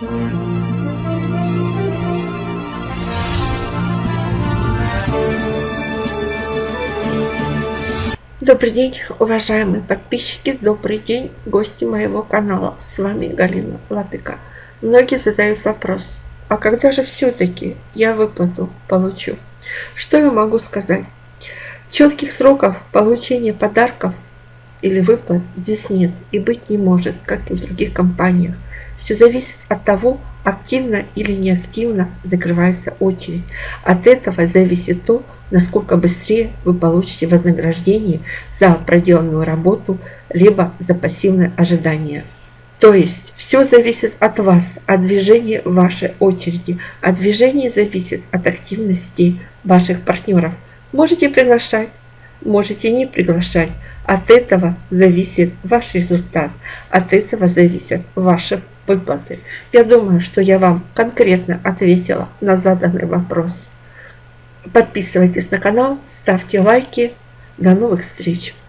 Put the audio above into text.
Добрый день, уважаемые подписчики, добрый день, гости моего канала. С вами Галина Латыка. Многие задают вопрос, а когда же все-таки я выплату получу? Что я могу сказать? Четких сроков получения подарков или выплат здесь нет и быть не может, как и в других компаниях. Все зависит от того, активно или неактивно закрывается очередь. От этого зависит то, насколько быстрее вы получите вознаграждение за проделанную работу, либо за пассивное ожидание. То есть все зависит от вас, от движения вашей очереди. От движения зависит от активности ваших партнеров. Можете приглашать, можете не приглашать. От этого зависит ваш результат, от этого зависят ваши выплаты. Я думаю, что я вам конкретно ответила на заданный вопрос. Подписывайтесь на канал, ставьте лайки. До новых встреч!